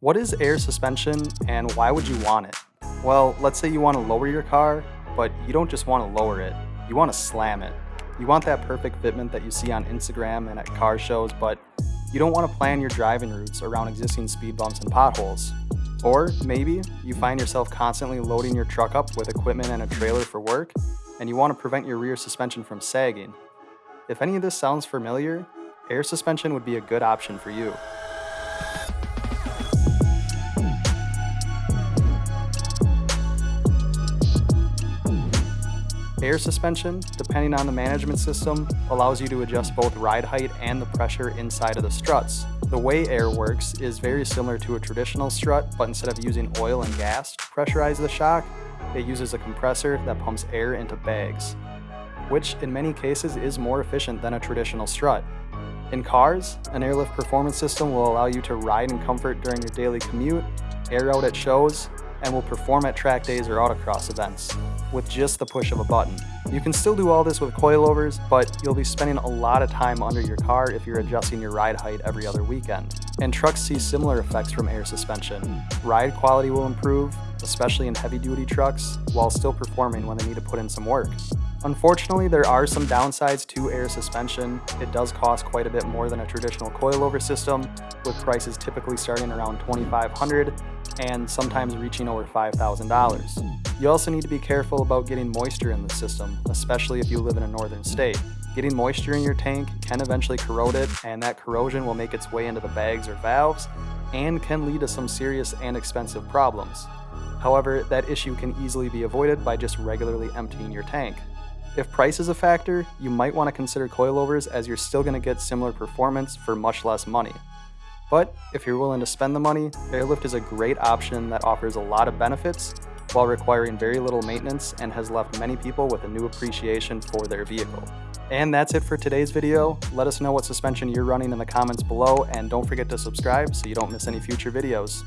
What is air suspension and why would you want it? Well, let's say you want to lower your car, but you don't just want to lower it, you want to slam it. You want that perfect fitment that you see on Instagram and at car shows, but you don't want to plan your driving routes around existing speed bumps and potholes. Or maybe you find yourself constantly loading your truck up with equipment and a trailer for work, and you want to prevent your rear suspension from sagging. If any of this sounds familiar, air suspension would be a good option for you. Air suspension, depending on the management system, allows you to adjust both ride height and the pressure inside of the struts. The way air works is very similar to a traditional strut, but instead of using oil and gas to pressurize the shock, it uses a compressor that pumps air into bags, which in many cases is more efficient than a traditional strut. In cars, an Air Lift Performance system will allow you to ride in comfort during your daily commute, air out at shows, and will perform at track days or autocross events with just the push of a button. You can still do all this with coilovers, but you'll be spending a lot of time under your car if you're adjusting your ride height every other weekend. And trucks see similar effects from air suspension. Ride quality will improve, especially in heavy duty trucks, while still performing when they need to put in some work. Unfortunately, there are some downsides to air suspension. It does cost quite a bit more than a traditional coilover system, with prices typically starting around $2,500 and sometimes reaching over $5,000. You also need to be careful about getting moisture in the system, especially if you live in a northern state. Getting moisture in your tank can eventually corrode it, and that corrosion will make its way into the bags or valves, and can lead to some serious and expensive problems. However, that issue can easily be avoided by just regularly emptying your tank. If price is a factor, you might want to consider coilovers as you're still going to get similar performance for much less money. But if you're willing to spend the money, Air Lift is a great option that offers a lot of benefits while requiring very little maintenance and has left many people with a new appreciation for their vehicle. And that's it for today's video. Let us know what suspension you're running in the comments below and don't forget to subscribe so you don't miss any future videos.